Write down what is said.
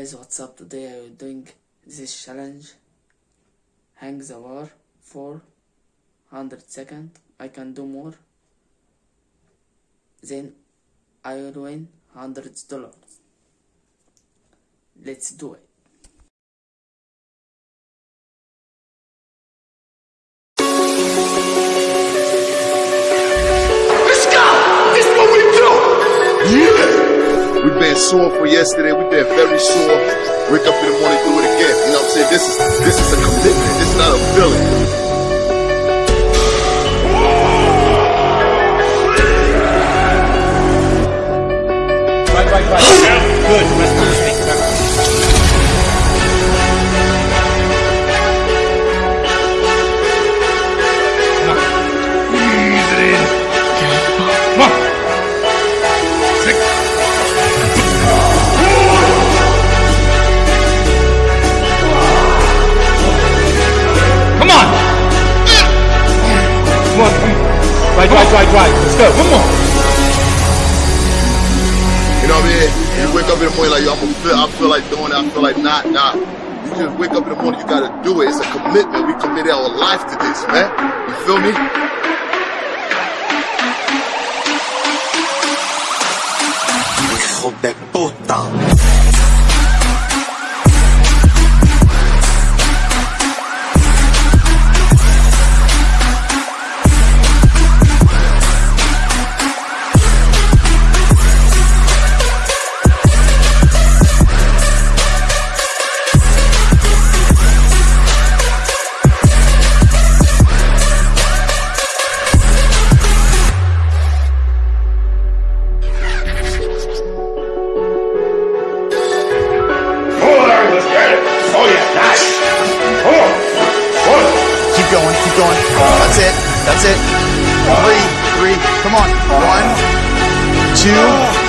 guys what's up today I am doing this challenge hang the bar for 100 second I can do more then I will win 100 dollars let's do it Let's go! This what we do! Yeah! We've been sore for yesterday. We've been very sore. Wake up in the morning, do it again. You know what I'm saying? This is this is a commitment. This is not a feeling. Right, right, right. Good. Right, right, right, right. Let's go. One more. You know what I mean? You wake up in the morning like, yo, I'm gonna feel, I feel like doing it. I feel like not, not. You just wake up in the morning, you gotta do it. It's a commitment. We committed our life to this, man. You feel me? hijo de puta. That's it. Three, three. Come on. One, two,